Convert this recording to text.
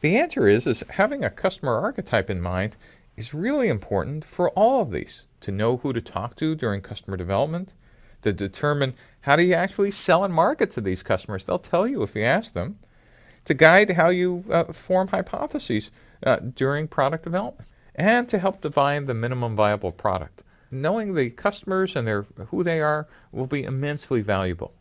The answer is, is having a customer archetype in mind is really important for all of these, to know who to talk to during customer development, to determine how do you actually sell and market to these customers. They'll tell you if you ask them, to guide how you uh, form hypotheses uh, during product development, and to help define the minimum viable product. Knowing the customers and their, who they are will be immensely valuable.